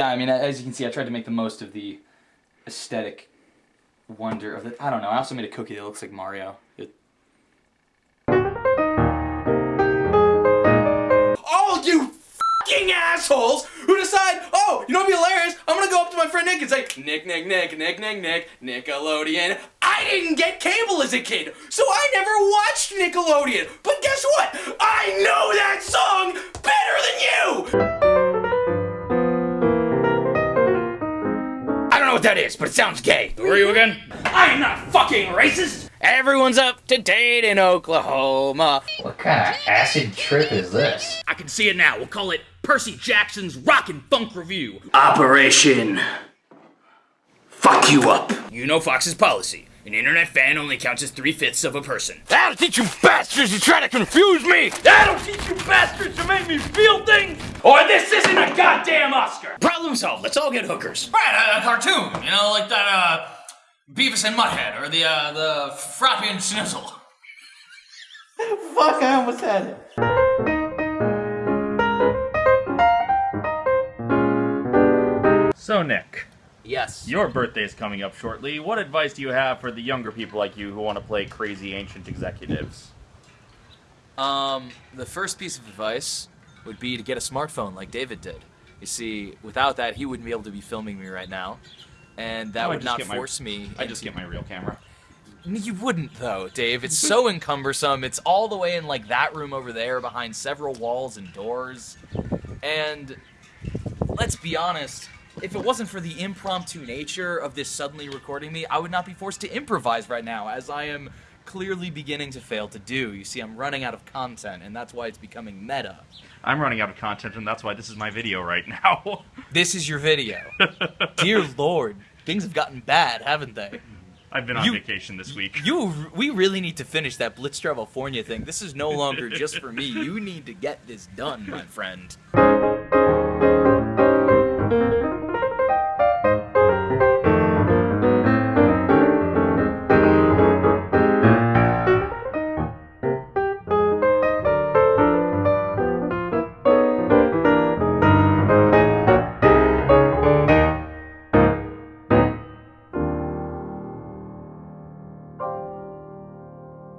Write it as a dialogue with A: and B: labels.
A: I mean, as you can see, I tried to make the most of the aesthetic wonder of it. I don't know. I also made a cookie that looks like Mario. It... All you fucking assholes who decide, oh, you know what'd be hilarious? I'm gonna go up to my friend Nick and say, Nick, Nick, Nick, Nick, Nick, Nick, Nickelodeon. I didn't get cable as a kid, so I never watched Nickelodeon. But guess what? I know that song what that is, but it sounds gay.
B: Who are you again?
A: I'm not fucking racist! Everyone's up to date in Oklahoma.
C: What kind of acid trip is this?
B: I can see it now. We'll call it Percy Jackson's Rock and Funk Review.
A: Operation Fuck You Up.
B: You know Fox's policy. An internet fan only counts as three-fifths of a person.
A: That'll teach you bastards to try to confuse me! That'll teach you bastards to make me feel things! Or this isn't a goddamn Oscar!
B: Problem solved. Let's all get hookers.
D: Right, a, a cartoon, you know, like that, uh, Beavis and Mutthead, or the, uh, the Frappy and Snizzle.
C: Fuck, I almost had it.
E: So, Nick,
D: Yes.
E: your birthday is coming up shortly. What advice do you have for the younger people like you who want to play crazy ancient executives?
D: Um, the first piece of advice would be to get a smartphone like David did. You see, without that, he wouldn't be able to be filming me right now. And that
E: Oh, I
D: would not
E: get my-
D: force me.
E: I just get my real camera.
D: You wouldn't though, Dave. It's so encumbersome. It's all the way in like that room over there behind several walls and doors. And let's be honest, if it wasn't for the impromptu nature of this suddenly recording me, I would not be forced to improvise right now as I am clearly beginning to fail to do. You see, I'm running out of content and that's why it's becoming meta.
E: I'm running out of content, and that's why this is my video right now.
D: This is your video. Dear lord, things have gotten bad, haven't they?
E: I've been on
D: You-
E: vacation this week.
D: You, we really need to finish that Blitz California thing. This is no longer just for me. You need to get this done, my friend.